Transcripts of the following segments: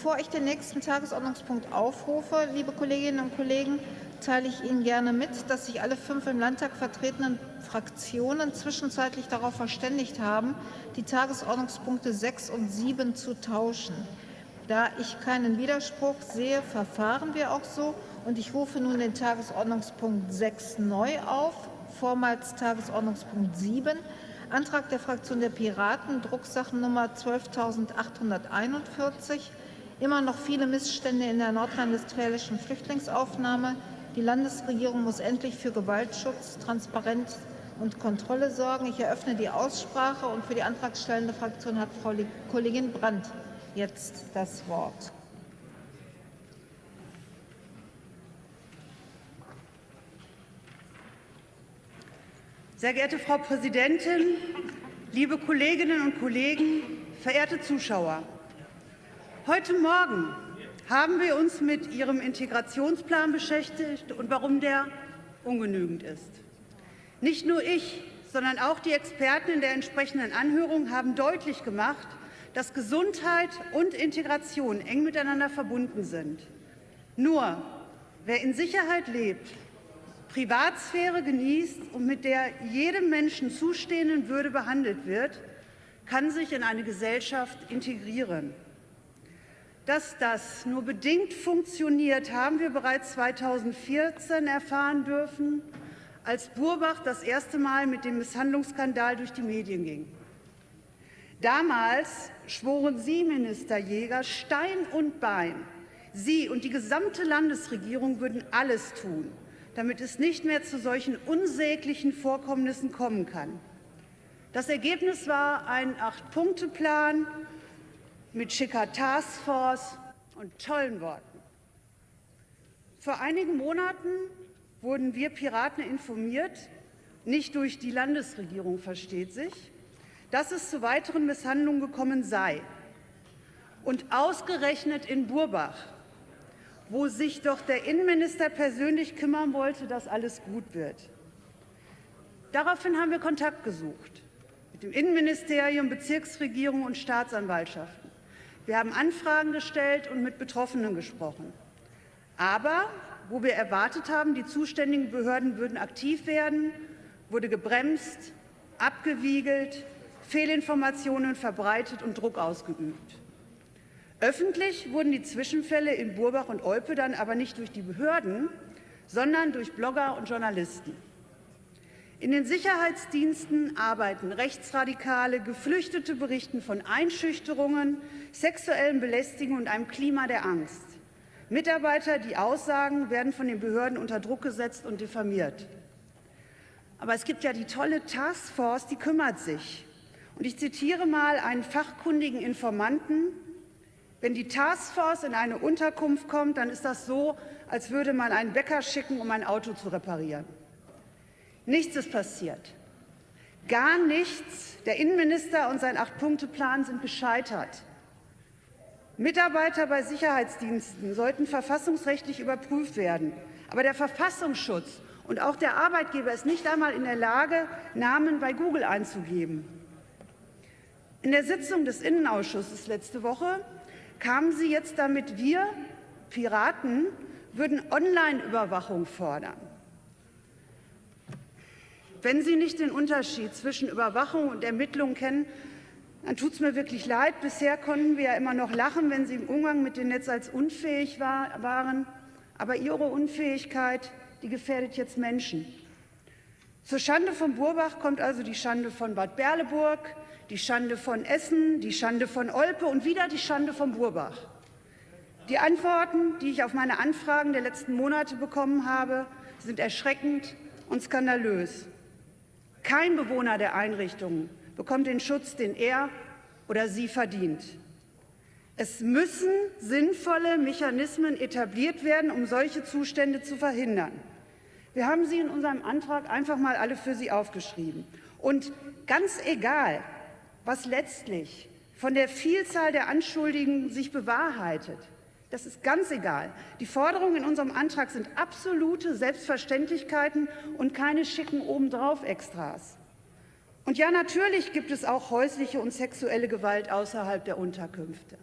Bevor ich den nächsten Tagesordnungspunkt aufrufe, liebe Kolleginnen und Kollegen, teile ich Ihnen gerne mit, dass sich alle fünf im Landtag vertretenen Fraktionen zwischenzeitlich darauf verständigt haben, die Tagesordnungspunkte 6 und 7 zu tauschen. Da ich keinen Widerspruch sehe, verfahren wir auch so. Und ich rufe nun den Tagesordnungspunkt 6 neu auf, vormals Tagesordnungspunkt 7. Antrag der Fraktion der Piraten, Drucksachennummer 12.841. Immer noch viele Missstände in der nordrhein-westfälischen Flüchtlingsaufnahme. Die Landesregierung muss endlich für Gewaltschutz, Transparenz und Kontrolle sorgen. Ich eröffne die Aussprache und für die antragstellende Fraktion hat Frau Kollegin Brandt jetzt das Wort. Sehr geehrte Frau Präsidentin, liebe Kolleginnen und Kollegen, verehrte Zuschauer! Heute Morgen haben wir uns mit Ihrem Integrationsplan beschäftigt und warum der ungenügend ist. Nicht nur ich, sondern auch die Experten in der entsprechenden Anhörung haben deutlich gemacht, dass Gesundheit und Integration eng miteinander verbunden sind. Nur wer in Sicherheit lebt, Privatsphäre genießt und mit der jedem Menschen zustehenden Würde behandelt wird, kann sich in eine Gesellschaft integrieren. Dass das nur bedingt funktioniert, haben wir bereits 2014 erfahren dürfen, als Burbach das erste Mal mit dem Misshandlungsskandal durch die Medien ging. Damals schworen Sie, Minister Jäger, Stein und Bein, Sie und die gesamte Landesregierung würden alles tun, damit es nicht mehr zu solchen unsäglichen Vorkommnissen kommen kann. Das Ergebnis war ein Acht-Punkte-Plan mit schicker Taskforce und tollen Worten. Vor einigen Monaten wurden wir Piraten informiert, nicht durch die Landesregierung versteht sich, dass es zu weiteren Misshandlungen gekommen sei. Und ausgerechnet in Burbach wo sich doch der Innenminister persönlich kümmern wollte, dass alles gut wird. Daraufhin haben wir Kontakt gesucht mit dem Innenministerium, Bezirksregierung und Staatsanwaltschaften. Wir haben Anfragen gestellt und mit Betroffenen gesprochen. Aber wo wir erwartet haben, die zuständigen Behörden würden aktiv werden, wurde gebremst, abgewiegelt, Fehlinformationen verbreitet und Druck ausgeübt. Öffentlich wurden die Zwischenfälle in Burbach und Olpe dann aber nicht durch die Behörden, sondern durch Blogger und Journalisten. In den Sicherheitsdiensten arbeiten Rechtsradikale, Geflüchtete berichten von Einschüchterungen, sexuellen Belästigungen und einem Klima der Angst. Mitarbeiter, die aussagen, werden von den Behörden unter Druck gesetzt und diffamiert. Aber es gibt ja die tolle Taskforce, die kümmert sich. Und ich zitiere mal einen fachkundigen Informanten, wenn die Taskforce in eine Unterkunft kommt, dann ist das so, als würde man einen Bäcker schicken, um ein Auto zu reparieren. Nichts ist passiert. Gar nichts. Der Innenminister und sein Acht-Punkte-Plan sind gescheitert. Mitarbeiter bei Sicherheitsdiensten sollten verfassungsrechtlich überprüft werden. Aber der Verfassungsschutz und auch der Arbeitgeber ist nicht einmal in der Lage, Namen bei Google einzugeben. In der Sitzung des Innenausschusses letzte Woche kamen Sie jetzt damit, wir Piraten würden Online-Überwachung fordern. Wenn Sie nicht den Unterschied zwischen Überwachung und Ermittlung kennen, dann tut es mir wirklich leid. Bisher konnten wir ja immer noch lachen, wenn Sie im Umgang mit dem Netz als unfähig war, waren. Aber Ihre Unfähigkeit, die gefährdet jetzt Menschen. Zur Schande von Burbach kommt also die Schande von Bad Berleburg, die Schande von Essen, die Schande von Olpe und wieder die Schande von Burbach. Die Antworten, die ich auf meine Anfragen der letzten Monate bekommen habe, sind erschreckend und skandalös. Kein Bewohner der Einrichtungen bekommt den Schutz, den er oder sie verdient. Es müssen sinnvolle Mechanismen etabliert werden, um solche Zustände zu verhindern. Wir haben sie in unserem Antrag einfach mal alle für Sie aufgeschrieben. Und ganz egal, was letztlich von der Vielzahl der Anschuldigungen sich bewahrheitet. Das ist ganz egal. Die Forderungen in unserem Antrag sind absolute Selbstverständlichkeiten und keine schicken obendrauf Extras. Und ja, natürlich gibt es auch häusliche und sexuelle Gewalt außerhalb der Unterkünfte.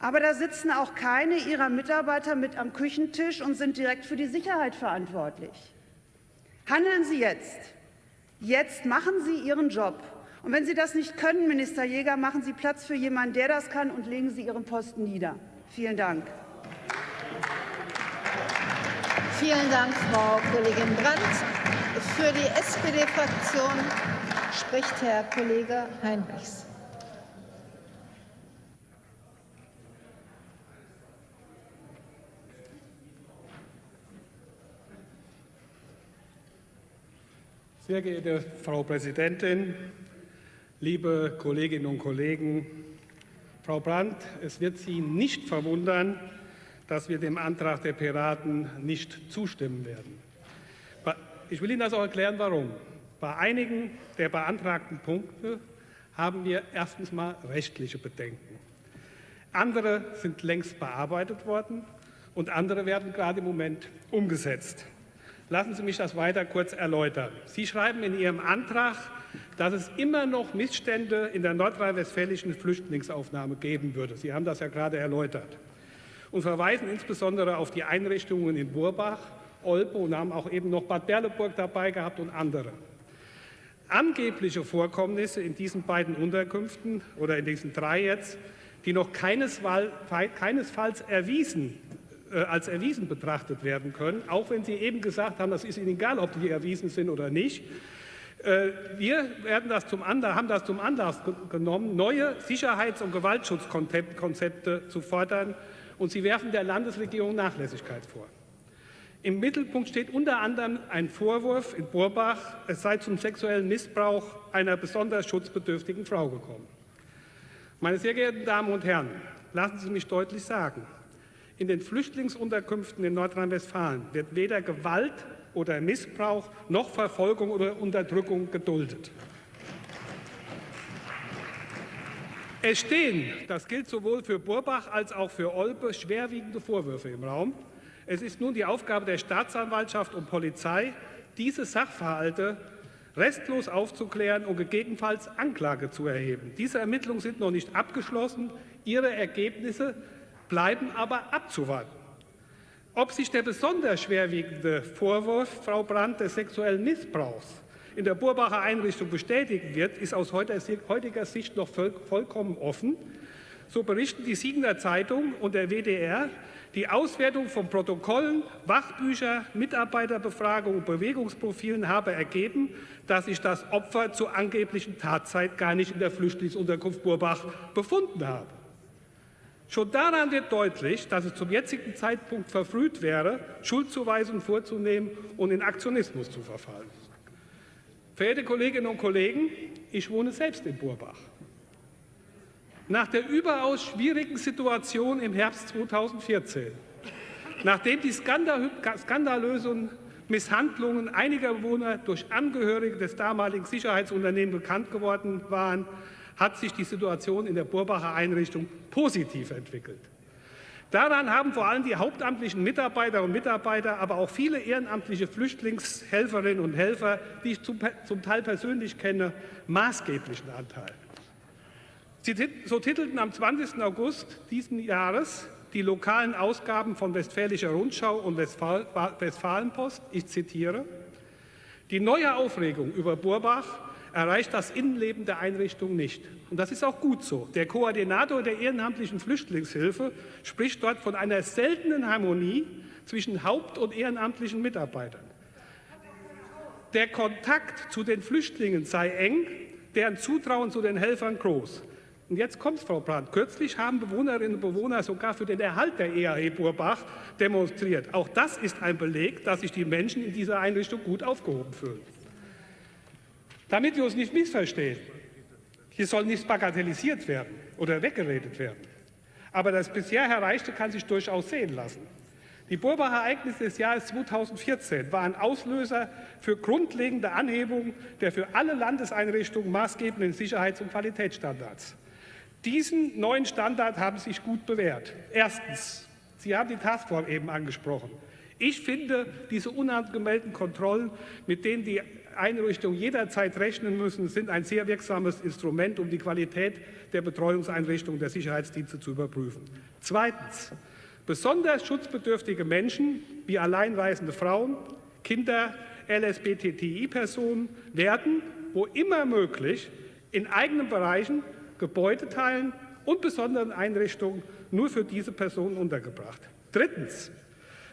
Aber da sitzen auch keine Ihrer Mitarbeiter mit am Küchentisch und sind direkt für die Sicherheit verantwortlich. Handeln Sie jetzt. Jetzt machen Sie Ihren Job. Und wenn Sie das nicht können, Minister Jäger, machen Sie Platz für jemanden, der das kann, und legen Sie Ihren Posten nieder. Vielen Dank. Vielen Dank, Frau Kollegin Brandt. Für die SPD-Fraktion spricht Herr Kollege Heinrichs. Sehr geehrte Frau Präsidentin, liebe Kolleginnen und Kollegen! Frau Brandt, es wird Sie nicht verwundern, dass wir dem Antrag der Piraten nicht zustimmen werden. Ich will Ihnen das auch erklären, warum. Bei einigen der beantragten Punkte haben wir erstens mal rechtliche Bedenken. Andere sind längst bearbeitet worden und andere werden gerade im Moment umgesetzt. Lassen Sie mich das weiter kurz erläutern. Sie schreiben in Ihrem Antrag, dass es immer noch Missstände in der nordrhein-westfälischen Flüchtlingsaufnahme geben würde. Sie haben das ja gerade erläutert und verweisen insbesondere auf die Einrichtungen in Burbach, Olpe und haben auch eben noch Bad Berleburg dabei gehabt und andere. Angebliche Vorkommnisse in diesen beiden Unterkünften oder in diesen drei jetzt, die noch keinesfalls erwiesen äh, als erwiesen betrachtet werden können, auch wenn Sie eben gesagt haben, das ist Ihnen egal, ob die erwiesen sind oder nicht. Äh, wir das Anlass, haben das zum Anlass genommen, neue Sicherheits- und Gewaltschutzkonzepte zu fordern, und Sie werfen der Landesregierung Nachlässigkeit vor. Im Mittelpunkt steht unter anderem ein Vorwurf in Burbach, es sei zum sexuellen Missbrauch einer besonders schutzbedürftigen Frau gekommen. Meine sehr geehrten Damen und Herren, lassen Sie mich deutlich sagen, in den Flüchtlingsunterkünften in Nordrhein-Westfalen wird weder Gewalt oder Missbrauch noch Verfolgung oder Unterdrückung geduldet. Es stehen, das gilt sowohl für Burbach als auch für Olpe, schwerwiegende Vorwürfe im Raum. Es ist nun die Aufgabe der Staatsanwaltschaft und Polizei, diese Sachverhalte restlos aufzuklären und gegebenenfalls Anklage zu erheben. Diese Ermittlungen sind noch nicht abgeschlossen. Ihre Ergebnisse bleiben aber abzuwarten. Ob sich der besonders schwerwiegende Vorwurf, Frau Brandt, des sexuellen Missbrauchs in der Burbacher Einrichtung bestätigen wird, ist aus heutiger Sicht noch vollkommen offen. So berichten die Siegener Zeitung und der WDR, die Auswertung von Protokollen, Wachbücher, Mitarbeiterbefragungen und Bewegungsprofilen habe ergeben, dass sich das Opfer zur angeblichen Tatzeit gar nicht in der Flüchtlingsunterkunft Burbach befunden habe. Schon daran wird deutlich, dass es zum jetzigen Zeitpunkt verfrüht wäre, Schuldzuweisungen vorzunehmen und in Aktionismus zu verfallen. Verehrte Kolleginnen und Kollegen, ich wohne selbst in Burbach. Nach der überaus schwierigen Situation im Herbst 2014, nachdem die skandalösen Misshandlungen einiger Bewohner durch Angehörige des damaligen Sicherheitsunternehmens bekannt geworden waren, hat sich die Situation in der Burbacher Einrichtung positiv entwickelt. Daran haben vor allem die hauptamtlichen Mitarbeiter und Mitarbeiter, aber auch viele ehrenamtliche Flüchtlingshelferinnen und Helfer, die ich zum, Teil persönlich kenne, maßgeblichen Anteil. so titelten am 20. August diesen Jahres die lokalen Ausgaben von Westfälischer Rundschau und Westfalenpost, ich zitiere, die neue Aufregung über Burbach erreicht das Innenleben der Einrichtung nicht. Und das ist auch gut so. Der Koordinator der ehrenamtlichen Flüchtlingshilfe spricht dort von einer seltenen Harmonie zwischen haupt- und ehrenamtlichen Mitarbeitern. Der Kontakt zu den Flüchtlingen sei eng, deren Zutrauen zu den Helfern groß. Und jetzt kommt Frau Brandt. Kürzlich haben Bewohnerinnen und Bewohner sogar für den Erhalt der EAE Burbach demonstriert. Auch das ist ein Beleg, dass sich die Menschen in dieser Einrichtung gut aufgehoben fühlen. Damit wir uns nicht missverstehen, hier soll nichts bagatellisiert werden oder weggeredet werden. Aber das bisher Erreichte kann sich durchaus sehen lassen. Die Burbacher Ereignisse des Jahres 2014 waren Auslöser für grundlegende Anhebungen der für alle Landeseinrichtungen maßgebenden Sicherheits- und Qualitätsstandards. Diesen neuen Standard haben sich gut bewährt. Erstens, Sie haben die Taskforce eben angesprochen. Ich finde, diese unangemeldeten Kontrollen, mit denen die Einrichtungen jederzeit rechnen müssen, sind ein sehr wirksames Instrument, um die Qualität der Betreuungseinrichtungen der Sicherheitsdienste zu überprüfen. Zweitens. Besonders schutzbedürftige Menschen wie alleinreisende Frauen, Kinder, LSBTI-Personen werden, wo immer möglich, in eigenen Bereichen, Gebäudeteilen und besonderen Einrichtungen nur für diese Personen untergebracht. Drittens.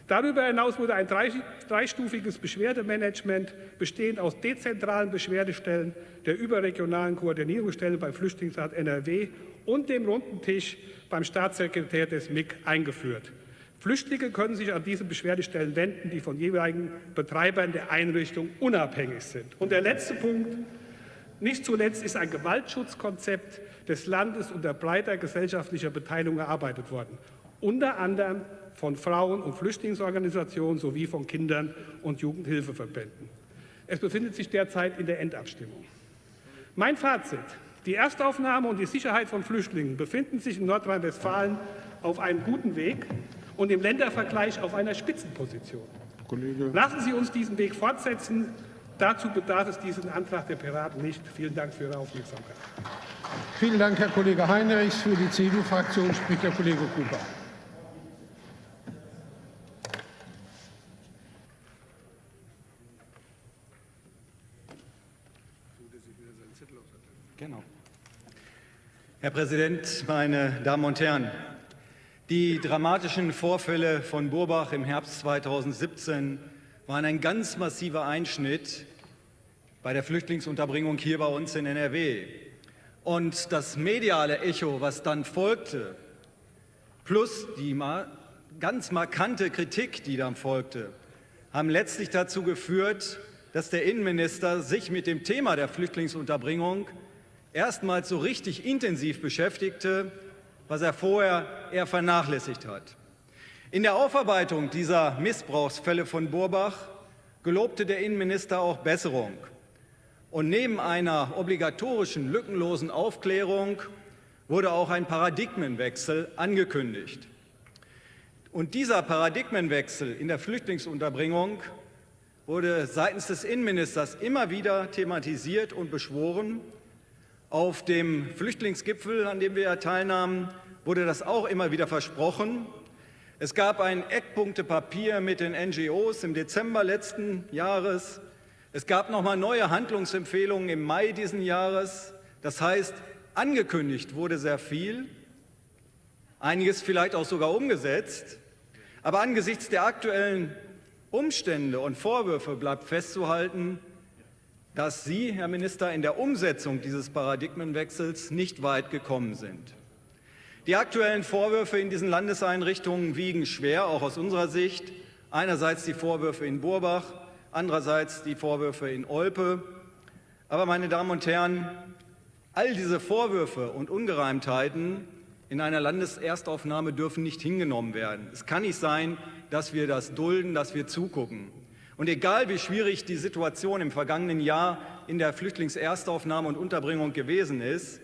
Darüber hinaus wurde ein dreistufiges Beschwerdemanagement bestehend aus dezentralen Beschwerdestellen, der überregionalen Koordinierungsstelle beim Flüchtlingsrat NRW und dem runden Tisch beim Staatssekretär des MIG eingeführt. Flüchtlinge können sich an diese Beschwerdestellen wenden, die von jeweiligen Betreibern der Einrichtung unabhängig sind. Und der letzte Punkt. Nicht zuletzt ist ein Gewaltschutzkonzept des Landes unter breiter gesellschaftlicher Beteiligung erarbeitet worden, unter anderem von Frauen- und Flüchtlingsorganisationen sowie von Kindern- und Jugendhilfeverbänden. Es befindet sich derzeit in der Endabstimmung. Mein Fazit. Die Erstaufnahme und die Sicherheit von Flüchtlingen befinden sich in Nordrhein-Westfalen auf einem guten Weg und im Ländervergleich auf einer Spitzenposition. Kollege. Lassen Sie uns diesen Weg fortsetzen. Dazu bedarf es diesen Antrag der Piraten nicht. Vielen Dank für Ihre Aufmerksamkeit. Vielen Dank, Herr Kollege Heinrichs. Für die CDU-Fraktion spricht der Kollege Cooper. Herr Präsident, meine Damen und Herren! Die dramatischen Vorfälle von Burbach im Herbst 2017 waren ein ganz massiver Einschnitt bei der Flüchtlingsunterbringung hier bei uns in NRW. Und das mediale Echo, was dann folgte, plus die ganz markante Kritik, die dann folgte, haben letztlich dazu geführt, dass der Innenminister sich mit dem Thema der Flüchtlingsunterbringung erstmals so richtig intensiv beschäftigte, was er vorher eher vernachlässigt hat. In der Aufarbeitung dieser Missbrauchsfälle von Burbach gelobte der Innenminister auch Besserung. Und neben einer obligatorischen, lückenlosen Aufklärung wurde auch ein Paradigmenwechsel angekündigt. Und dieser Paradigmenwechsel in der Flüchtlingsunterbringung wurde seitens des Innenministers immer wieder thematisiert und beschworen. Auf dem Flüchtlingsgipfel, an dem wir teilnahmen, wurde das auch immer wieder versprochen. Es gab ein Eckpunktepapier mit den NGOs im Dezember letzten Jahres. Es gab noch mal neue Handlungsempfehlungen im Mai diesen Jahres. Das heißt, angekündigt wurde sehr viel, einiges vielleicht auch sogar umgesetzt. Aber angesichts der aktuellen Umstände und Vorwürfe bleibt festzuhalten, dass Sie, Herr Minister, in der Umsetzung dieses Paradigmenwechsels nicht weit gekommen sind. Die aktuellen Vorwürfe in diesen Landeseinrichtungen wiegen schwer, auch aus unserer Sicht. Einerseits die Vorwürfe in Burbach, andererseits die Vorwürfe in Olpe. Aber, meine Damen und Herren, all diese Vorwürfe und Ungereimtheiten in einer Landeserstaufnahme dürfen nicht hingenommen werden. Es kann nicht sein, dass wir das dulden, dass wir zugucken. Und egal wie schwierig die Situation im vergangenen Jahr in der Flüchtlingserstaufnahme und Unterbringung gewesen ist,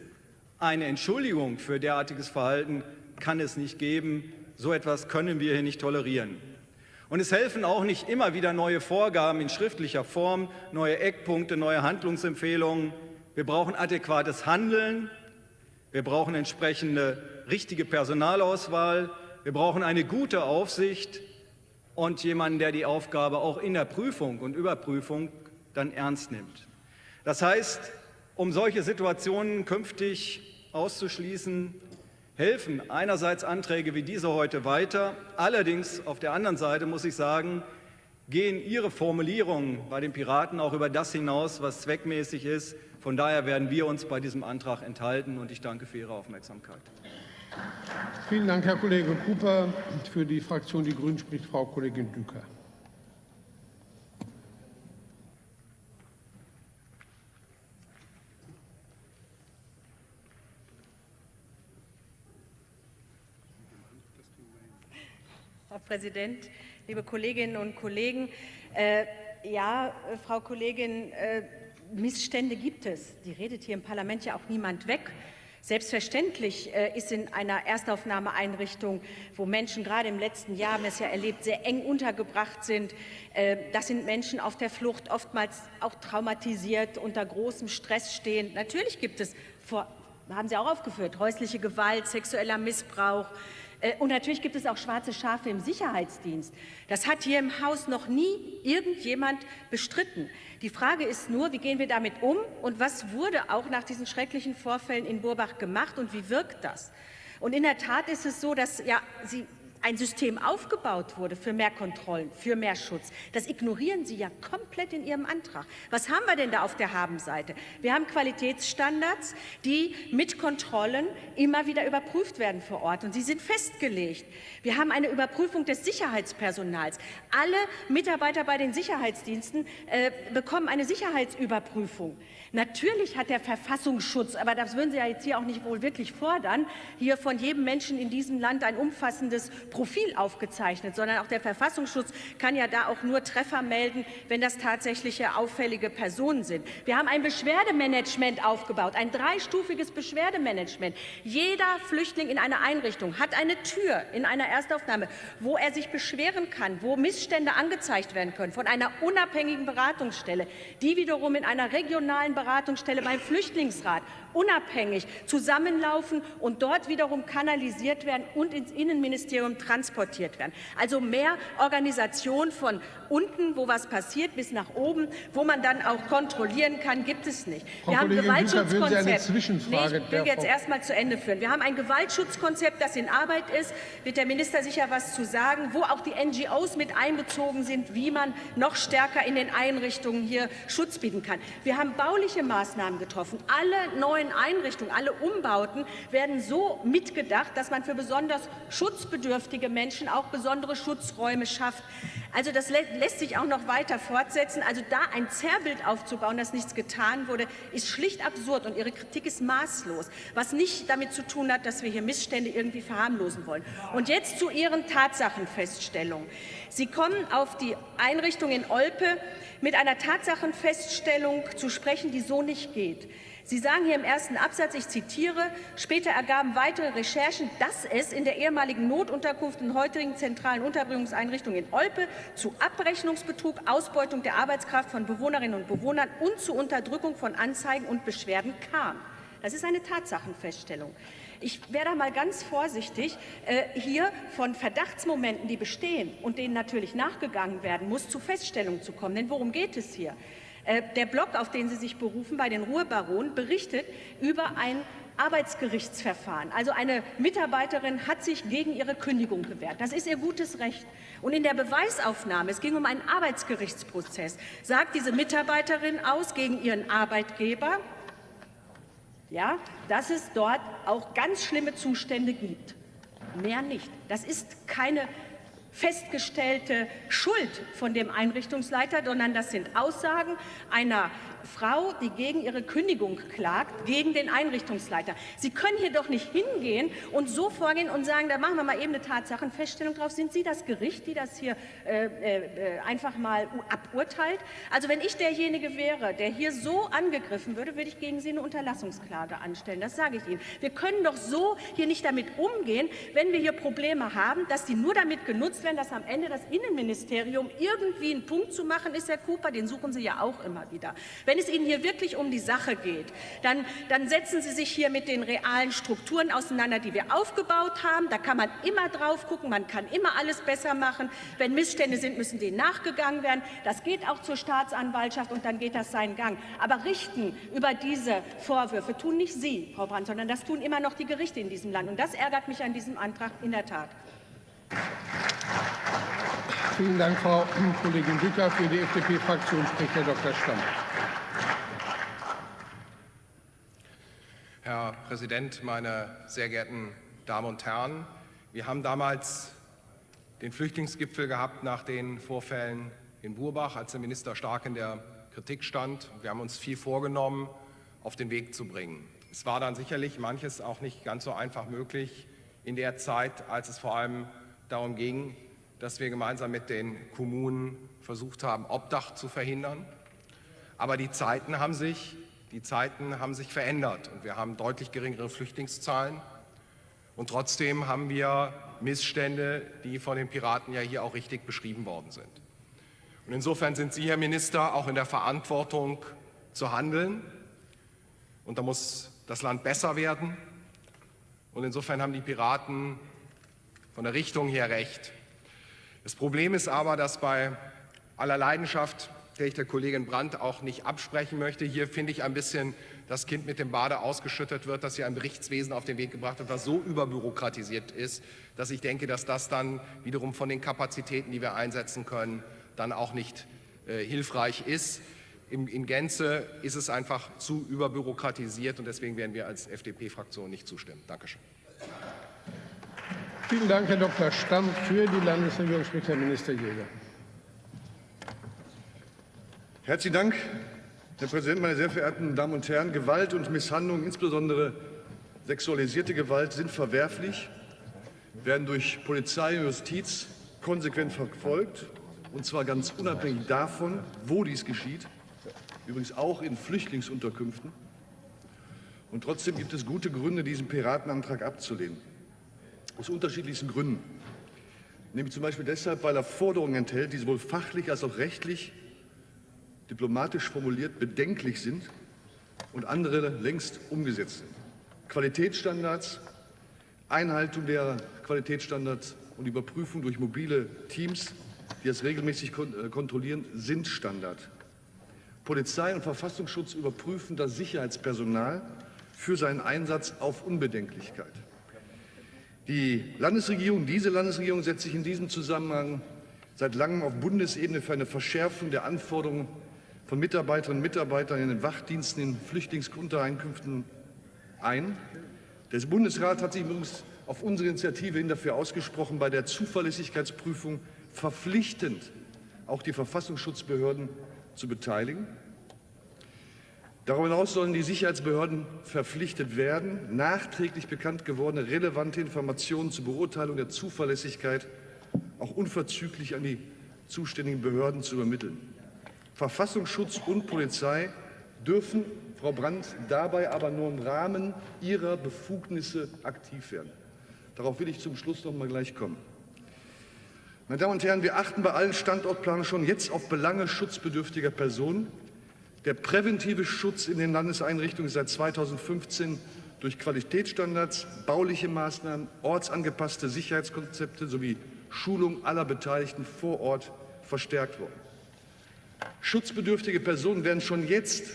eine Entschuldigung für derartiges Verhalten kann es nicht geben. So etwas können wir hier nicht tolerieren. Und es helfen auch nicht immer wieder neue Vorgaben in schriftlicher Form, neue Eckpunkte, neue Handlungsempfehlungen. Wir brauchen adäquates Handeln, wir brauchen entsprechende richtige Personalauswahl, wir brauchen eine gute Aufsicht und jemanden, der die Aufgabe auch in der Prüfung und Überprüfung dann ernst nimmt. Das heißt, um solche Situationen künftig auszuschließen, helfen einerseits Anträge wie diese heute weiter. Allerdings auf der anderen Seite muss ich sagen, gehen Ihre Formulierungen bei den Piraten auch über das hinaus, was zweckmäßig ist. Von daher werden wir uns bei diesem Antrag enthalten und ich danke für Ihre Aufmerksamkeit. Vielen Dank, Herr Kollege Cooper. Für die Fraktion Die Grünen spricht Frau Kollegin Düker. Herr Präsident, liebe Kolleginnen und Kollegen! Äh, ja, Frau Kollegin, äh, Missstände gibt es. Die redet hier im Parlament ja auch niemand weg. Selbstverständlich äh, ist in einer Erstaufnahmeeinrichtung, wo Menschen gerade im letzten Jahr, haben wir es ja erlebt, sehr eng untergebracht sind. Äh, das sind Menschen auf der Flucht, oftmals auch traumatisiert, unter großem Stress stehen. Natürlich gibt es, vor, haben Sie auch aufgeführt, häusliche Gewalt, sexueller Missbrauch, und natürlich gibt es auch schwarze Schafe im Sicherheitsdienst. Das hat hier im Haus noch nie irgendjemand bestritten. Die Frage ist nur, wie gehen wir damit um und was wurde auch nach diesen schrecklichen Vorfällen in Burbach gemacht und wie wirkt das? Und in der Tat ist es so, dass ja, Sie ein System aufgebaut wurde für mehr Kontrollen, für mehr Schutz. Das ignorieren Sie ja komplett in Ihrem Antrag. Was haben wir denn da auf der Habenseite? Wir haben Qualitätsstandards, die mit Kontrollen immer wieder überprüft werden vor Ort und sie sind festgelegt. Wir haben eine Überprüfung des Sicherheitspersonals. Alle Mitarbeiter bei den Sicherheitsdiensten äh, bekommen eine Sicherheitsüberprüfung. Natürlich hat der Verfassungsschutz, aber das würden Sie ja jetzt hier auch nicht wohl wirklich fordern, hier von jedem Menschen in diesem Land ein umfassendes Profil aufgezeichnet, sondern auch der Verfassungsschutz kann ja da auch nur Treffer melden, wenn das tatsächliche auffällige Personen sind. Wir haben ein Beschwerdemanagement aufgebaut, ein dreistufiges Beschwerdemanagement. Jeder Flüchtling in einer Einrichtung hat eine Tür in einer Erstaufnahme, wo er sich beschweren kann, wo Missstände angezeigt werden können von einer unabhängigen Beratungsstelle, die wiederum in einer regionalen Beratungsstelle beim Flüchtlingsrat unabhängig zusammenlaufen und dort wiederum kanalisiert werden und ins Innenministerium transportiert werden. Also mehr Organisation von unten, wo was passiert, bis nach oben, wo man dann auch kontrollieren kann, gibt es nicht. Frau Wir haben Kollegin eine Gewaltschutzkonzept. Zwischenfrage Nee, ich will jetzt Frau- erst mal zu Ende führen. Wir haben ein Gewaltschutzkonzept, das in Arbeit ist. Wird der Minister sicher was zu sagen, wo auch die NGOs mit einbezogen sind, wie man noch stärker in den Einrichtungen hier Schutz bieten kann. Wir haben bauliche Maßnahmen getroffen. Alle neuen Einrichtungen, alle Umbauten werden so mitgedacht, dass man für besonders schutzbedürftige Menschen auch besondere Schutzräume schafft. Also das lä lässt sich auch noch weiter fortsetzen. Also da ein Zerrbild aufzubauen, dass nichts getan wurde, ist schlicht absurd und Ihre Kritik ist maßlos, was nicht damit zu tun hat, dass wir hier Missstände irgendwie verharmlosen wollen. Und jetzt zu Ihren Tatsachenfeststellungen. Sie kommen auf die Einrichtung in Olpe mit einer Tatsachenfeststellung zu sprechen, die so nicht geht. Sie sagen hier im ersten Absatz, ich zitiere, später ergaben weitere Recherchen, dass es in der ehemaligen Notunterkunft und heutigen zentralen Unterbringungseinrichtung in Olpe zu Abrechnungsbetrug, Ausbeutung der Arbeitskraft von Bewohnerinnen und Bewohnern und zu Unterdrückung von Anzeigen und Beschwerden kam. Das ist eine Tatsachenfeststellung. Ich wäre da mal ganz vorsichtig, äh, hier von Verdachtsmomenten, die bestehen und denen natürlich nachgegangen werden muss, zu Feststellungen zu kommen. Denn worum geht es hier? Äh, Der Blog, auf den Sie sich berufen, bei den Ruhrbaronen, berichtet über ein Arbeitsgerichtsverfahren. Also eine Mitarbeiterin hat sich gegen ihre Kündigung gewehrt. Das ist ihr gutes Recht. Und in der Beweisaufnahme, es ging um einen Arbeitsgerichtsprozess, sagt diese Mitarbeiterin aus gegen ihren Arbeitgeber, ja, dass es dort auch ganz schlimme Zustände gibt. Mehr nicht. Das ist keine festgestellte Schuld von dem Einrichtungsleiter, sondern das sind Aussagen einer Frau, die gegen ihre Kündigung klagt, gegen den Einrichtungsleiter. Sie können hier doch nicht hingehen und so vorgehen und sagen, da machen wir mal eben eine Tatsachenfeststellung drauf. Sind Sie das Gericht, die das hier äh, äh, einfach mal aburteilt? Also wenn ich derjenige wäre, der hier so angegriffen würde, würde ich gegen Sie eine Unterlassungsklage anstellen. Das sage ich Ihnen. Wir können doch so hier nicht damit umgehen, wenn wir hier Probleme haben, dass die nur damit genutzt werden, dass am Ende das Innenministerium irgendwie einen Punkt zu machen ist, Herr Cooper, den suchen Sie ja auch immer wieder. Wenn es Ihnen hier wirklich um die Sache geht, dann, dann setzen Sie sich hier mit den realen Strukturen auseinander, die wir aufgebaut haben. Da kann man immer drauf gucken, man kann immer alles besser machen. Wenn Missstände sind, müssen denen nachgegangen werden. Das geht auch zur Staatsanwaltschaft und dann geht das seinen Gang. Aber richten über diese Vorwürfe tun nicht Sie, Frau Brandt, sondern das tun immer noch die Gerichte in diesem Land. Und das ärgert mich an diesem Antrag in der Tat. Vielen Dank, Frau Kollegin Bücker. Für die FDP-Fraktion spricht Herr Dr. Stamm. Herr Präsident, meine sehr geehrten Damen und Herren! Wir haben damals den Flüchtlingsgipfel gehabt nach den Vorfällen in Burbach, als der Minister stark in der Kritik stand. Wir haben uns viel vorgenommen, auf den Weg zu bringen. Es war dann sicherlich manches auch nicht ganz so einfach möglich in der Zeit, als es vor allem darum ging, dass wir gemeinsam mit den Kommunen versucht haben, Obdach zu verhindern. Aber die Zeiten haben sich, die Zeiten haben sich verändert und wir haben deutlich geringere Flüchtlingszahlen. Und trotzdem haben wir Missstände, die von den Piraten ja hier auch richtig beschrieben worden sind. Und insofern sind Sie, Herr Minister, auch in der Verantwortung zu handeln. Und da muss das Land besser werden. Und insofern haben die Piraten von der Richtung her recht. Das Problem ist aber, dass bei aller Leidenschaft, der ich der Kollegin Brandt auch nicht absprechen möchte, hier finde ich ein bisschen das Kind mit dem Bade ausgeschüttet wird, dass hier ein Berichtswesen auf den Weg gebracht wird, was so überbürokratisiert ist, dass ich denke, dass das dann wiederum von den Kapazitäten, die wir einsetzen können, dann auch nicht äh, hilfreich ist. In, in Gänze ist es einfach zu überbürokratisiert und deswegen werden wir als FDP-Fraktion nicht zustimmen. Dankeschön. Vielen Dank, Herr Dr. Stamm. Für die Landesregierung spricht Herr Minister Jäger. Herzlichen Dank, Herr Präsident, meine sehr verehrten Damen und Herren! Gewalt und Misshandlung, insbesondere sexualisierte Gewalt, sind verwerflich, werden durch Polizei und Justiz konsequent verfolgt, und zwar ganz unabhängig davon, wo dies geschieht, übrigens auch in Flüchtlingsunterkünften. Und trotzdem gibt es gute Gründe, diesen Piratenantrag abzulehnen, aus unterschiedlichsten Gründen. Nämlich zum Beispiel deshalb, weil er Forderungen enthält, die sowohl fachlich als auch rechtlich diplomatisch formuliert bedenklich sind und andere längst umgesetzt sind. Qualitätsstandards, Einhaltung der Qualitätsstandards und Überprüfung durch mobile Teams, die das regelmäßig äh, kontrollieren, sind Standard. Polizei und Verfassungsschutz überprüfen das Sicherheitspersonal für seinen Einsatz auf Unbedenklichkeit. Die Landesregierung, diese Landesregierung setzt sich in diesem Zusammenhang seit langem auf Bundesebene für eine Verschärfung der Anforderungen von Mitarbeiterinnen und Mitarbeitern in den Wachdiensten in Flüchtlingsuntereinkünften ein. Der Bundesrat hat sich übrigens auf unsere Initiative hin dafür ausgesprochen, bei der Zuverlässigkeitsprüfung verpflichtend auch die Verfassungsschutzbehörden zu beteiligen. Darüber hinaus sollen die Sicherheitsbehörden verpflichtet werden, nachträglich bekannt gewordene relevante Informationen zur Beurteilung der Zuverlässigkeit auch unverzüglich an die zuständigen Behörden zu übermitteln. Verfassungsschutz und Polizei dürfen, Frau Brandt, dabei aber nur im Rahmen ihrer Befugnisse aktiv werden. Darauf will ich zum Schluss noch mal gleich kommen. Meine Damen und Herren, wir achten bei allen Standortplanungen schon jetzt auf Belange schutzbedürftiger Personen. Der präventive Schutz in den Landeseinrichtungen ist seit 2015 durch Qualitätsstandards, bauliche Maßnahmen, ortsangepasste Sicherheitskonzepte sowie Schulung aller Beteiligten vor Ort verstärkt worden. Schutzbedürftige Personen werden schon jetzt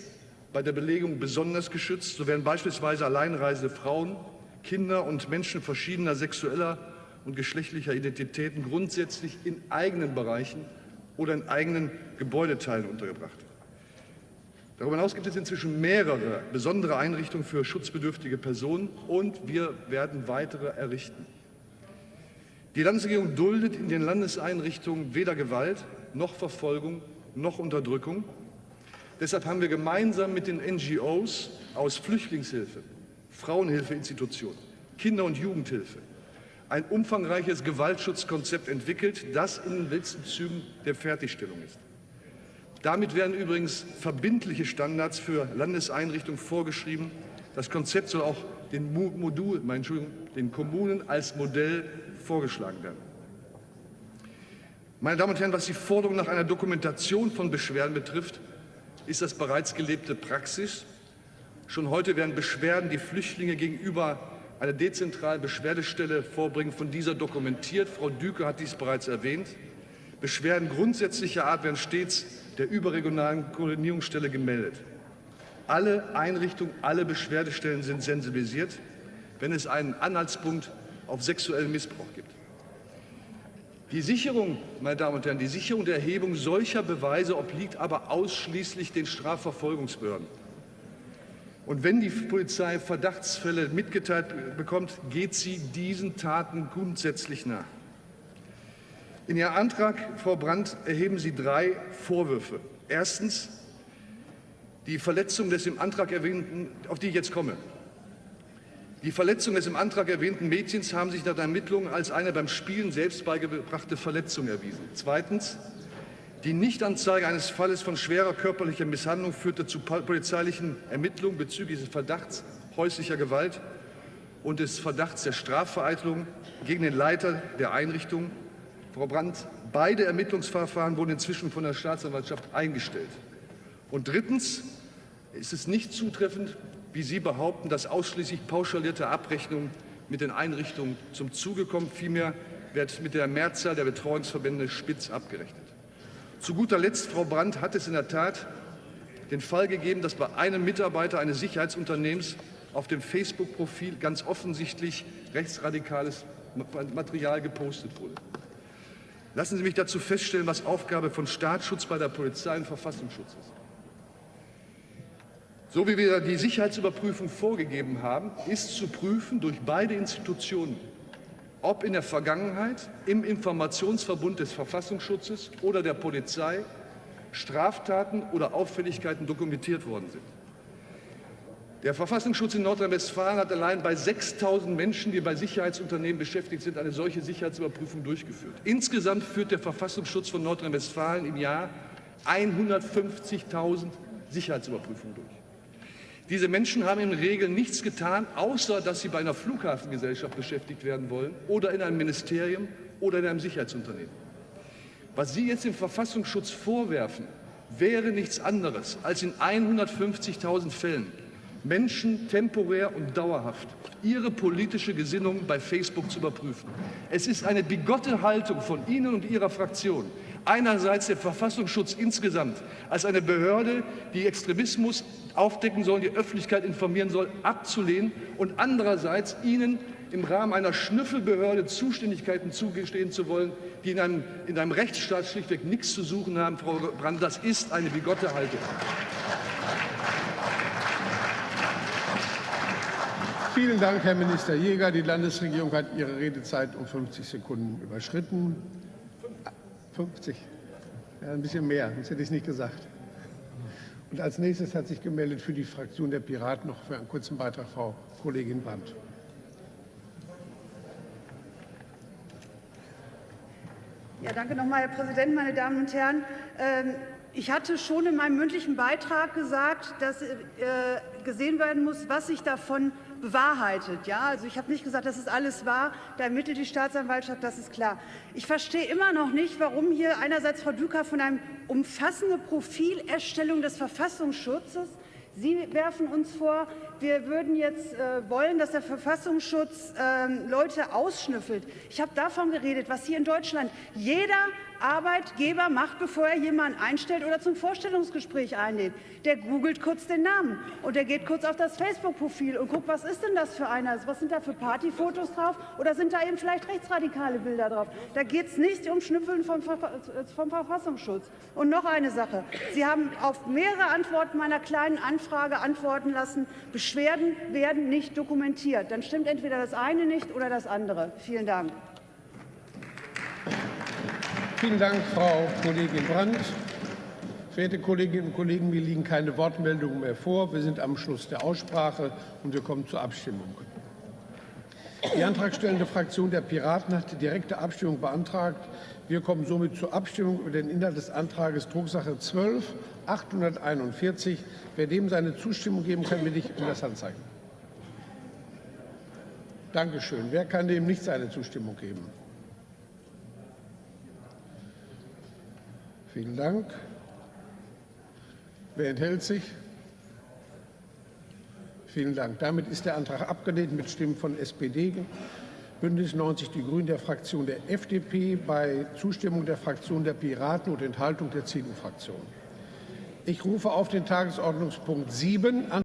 bei der Belegung besonders geschützt. So werden beispielsweise alleinreisende Frauen, Kinder und Menschen verschiedener sexueller und geschlechtlicher Identitäten grundsätzlich in eigenen Bereichen oder in eigenen Gebäudeteilen untergebracht. Darüber hinaus gibt es inzwischen mehrere besondere Einrichtungen für schutzbedürftige Personen und wir werden weitere errichten. Die Landesregierung duldet in den Landeseinrichtungen weder Gewalt noch Verfolgung noch Unterdrückung. Deshalb haben wir gemeinsam mit den NGOs aus Flüchtlingshilfe, Frauenhilfeinstitutionen, Kinder- und Jugendhilfe ein umfangreiches Gewaltschutzkonzept entwickelt, das in den letzten Zügen der Fertigstellung ist. Damit werden übrigens verbindliche Standards für Landeseinrichtungen vorgeschrieben. Das Konzept soll auch den, Modul, den Kommunen als Modell vorgeschlagen werden. Meine Damen und Herren, was die Forderung nach einer Dokumentation von Beschwerden betrifft, ist das bereits gelebte Praxis. Schon heute werden Beschwerden, die Flüchtlinge gegenüber einer dezentralen Beschwerdestelle vorbringen, von dieser dokumentiert. Frau Düke hat dies bereits erwähnt. Beschwerden grundsätzlicher Art werden stets der überregionalen Koordinierungsstelle gemeldet. Alle Einrichtungen, alle Beschwerdestellen sind sensibilisiert, wenn es einen Anhaltspunkt auf sexuellen Missbrauch gibt. Die Sicherung, meine Damen und Herren, die Sicherung der Erhebung solcher Beweise obliegt aber ausschließlich den Strafverfolgungsbehörden. Und wenn die Polizei Verdachtsfälle mitgeteilt bekommt, geht sie diesen Taten grundsätzlich nach. In Ihrem Antrag, Frau Brandt, erheben Sie drei Vorwürfe. Erstens die Verletzung des im Antrag erwähnten, auf die ich jetzt komme, die Verletzung des im Antrag erwähnten Mädchens haben sich nach der Ermittlung als eine beim Spielen selbst beigebrachte Verletzung erwiesen. Zweitens. Die Nichtanzeige eines Falles von schwerer körperlicher Misshandlung führte zu polizeilichen Ermittlungen bezüglich des Verdachts häuslicher Gewalt und des Verdachts der Strafvereitelung gegen den Leiter der Einrichtung. Frau Brandt, beide Ermittlungsverfahren wurden inzwischen von der Staatsanwaltschaft eingestellt. Und drittens ist es nicht zutreffend, wie Sie behaupten, dass ausschließlich pauschalierte Abrechnungen mit den Einrichtungen zum Zuge kommen. Vielmehr wird mit der Mehrzahl der Betreuungsverbände spitz abgerechnet. Zu guter Letzt, Frau Brandt, hat es in der Tat den Fall gegeben, dass bei einem Mitarbeiter eines Sicherheitsunternehmens auf dem Facebook-Profil ganz offensichtlich rechtsradikales Material gepostet wurde. Lassen Sie mich dazu feststellen, was Aufgabe von Staatsschutz bei der Polizei und Verfassungsschutz ist. So wie wir die Sicherheitsüberprüfung vorgegeben haben, ist zu prüfen durch beide Institutionen, ob in der Vergangenheit im Informationsverbund des Verfassungsschutzes oder der Polizei Straftaten oder Auffälligkeiten dokumentiert worden sind. Der Verfassungsschutz in Nordrhein-Westfalen hat allein bei 6.000 Menschen, die bei Sicherheitsunternehmen beschäftigt sind, eine solche Sicherheitsüberprüfung durchgeführt. Insgesamt führt der Verfassungsschutz von Nordrhein-Westfalen im Jahr 150.000 Sicherheitsüberprüfungen durch. Diese Menschen haben in Regel nichts getan, außer dass sie bei einer Flughafengesellschaft beschäftigt werden wollen oder in einem Ministerium oder in einem Sicherheitsunternehmen. Was Sie jetzt dem Verfassungsschutz vorwerfen, wäre nichts anderes, als in 150.000 Fällen Menschen temporär und dauerhaft ihre politische Gesinnung bei Facebook zu überprüfen. Es ist eine bigotte Haltung von Ihnen und Ihrer Fraktion, einerseits der Verfassungsschutz insgesamt als eine Behörde, die Extremismus aufdecken soll, die Öffentlichkeit informieren soll, abzulehnen und andererseits Ihnen im Rahmen einer Schnüffelbehörde Zuständigkeiten zugestehen zu wollen, die in einem, in einem Rechtsstaat schlichtweg nichts zu suchen haben. Frau Brandt, das ist eine bigotte Haltung. Vielen Dank, Herr Minister Jäger. Die Landesregierung hat ihre Redezeit um 50 Sekunden überschritten. 50? Ja, ein bisschen mehr, sonst hätte ich nicht gesagt. Und als nächstes hat sich gemeldet für die Fraktion der Piraten noch für einen kurzen Beitrag Frau Kollegin Brandt. Ja, danke nochmal, Herr Präsident, meine Damen und Herren. Ähm, ich hatte schon in meinem mündlichen Beitrag gesagt, dass äh, gesehen werden muss, was sich davon bewahrheitet. Ja, also ich habe nicht gesagt, das ist alles wahr. Da ermittelt die Staatsanwaltschaft, das ist klar. Ich verstehe immer noch nicht, warum hier einerseits Frau Düker von einem umfassenden Profilerstellung des Verfassungsschutzes Sie werfen uns vor, wir würden jetzt äh, wollen, dass der Verfassungsschutz äh, Leute ausschnüffelt. Ich habe davon geredet, was hier in Deutschland jeder Arbeitgeber macht, bevor er jemanden einstellt oder zum Vorstellungsgespräch einlädt. Der googelt kurz den Namen und der geht kurz auf das Facebook-Profil und guckt, was ist denn das für einer? Was sind da für Partyfotos drauf oder sind da eben vielleicht rechtsradikale Bilder drauf? Da geht es nicht um Schnüffeln vom, vom Verfassungsschutz. Und noch eine Sache. Sie haben auf mehrere Antworten meiner kleinen Anfrage antworten lassen, Beschwerden werden nicht dokumentiert. Dann stimmt entweder das eine nicht oder das andere. Vielen Dank. Vielen Dank, Frau Kollegin Brandt. Verehrte Kolleginnen und Kollegen, mir liegen keine Wortmeldungen mehr vor. Wir sind am Schluss der Aussprache und wir kommen zur Abstimmung. Die antragstellende Fraktion der Piraten hat die direkte Abstimmung beantragt. Wir kommen somit zur Abstimmung über den Inhalt des Antrages Drucksache 12 841. Wer dem seine Zustimmung geben kann, bitte ich um das Handzeichen. Dankeschön. Wer kann dem nicht seine Zustimmung geben? Vielen Dank. Wer enthält sich? Vielen Dank. Damit ist der Antrag abgelehnt mit Stimmen von SPD, Bündnis 90 Die Grünen, der Fraktion der FDP, bei Zustimmung der Fraktion der Piraten und Enthaltung der CDU-Fraktion. Ich rufe auf den Tagesordnungspunkt 7 an.